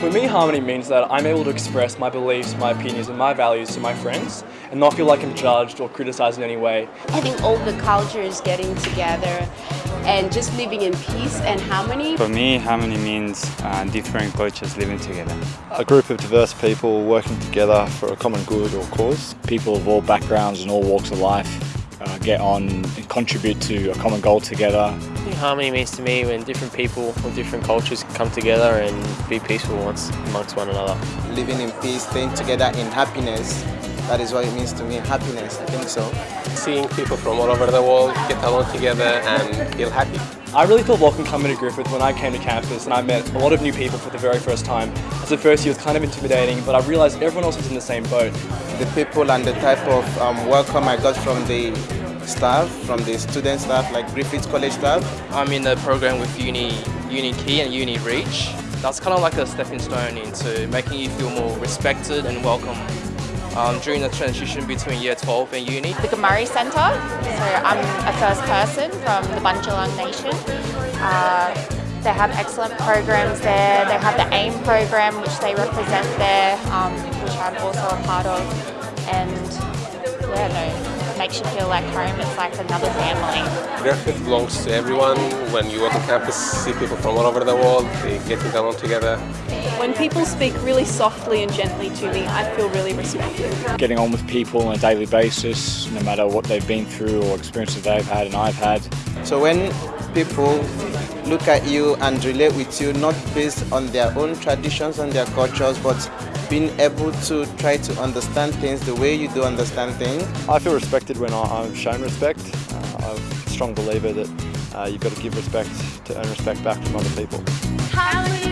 For me, harmony means that I'm able to express my beliefs, my opinions and my values to my friends and not feel like I'm judged or criticised in any way. I think all the cultures getting together and just living in peace and harmony. For me, harmony means uh, different cultures living together. A group of diverse people working together for a common good or cause. People of all backgrounds and all walks of life get on and contribute to a common goal together. I think harmony means to me when different people with different cultures come together and be peaceful once amongst one another. Living in peace, staying together in happiness. That is what it means to me, happiness, I think so. Seeing people from all over the world get along together and feel happy. I really felt welcome coming to Griffith when I came to campus and I met a lot of new people for the very first time. As the first year was kind of intimidating, but I realised everyone else was in the same boat. The people and the type of um, welcome I got from the staff, from the student staff, like Griffith College staff. I'm in the program with Uni, Uni Key and Uni Reach. That's kind of like a stepping stone into making you feel more respected and welcome um, during the transition between year 12 and uni. The Gumurrii Centre, so I'm a first person from the Bundjalung Nation. Uh, they have excellent programs there. They have the AIM program which they represent there, um, which I'm also a part of. And yeah, no, makes you feel like home. It's like another family. Griffith belongs to everyone. When you walk on campus, see people from all over the world. They get to along together. When people speak really softly and gently to me, I feel really respected. Getting on with people on a daily basis, no matter what they've been through or experiences they've had and I've had. So when people look at you and relate with you, not based on their own traditions and their cultures, but being able to try to understand things the way you do understand things. I feel respected when I'm shown respect. Uh, I'm a strong believer that uh, you've got to give respect to earn respect back from other people.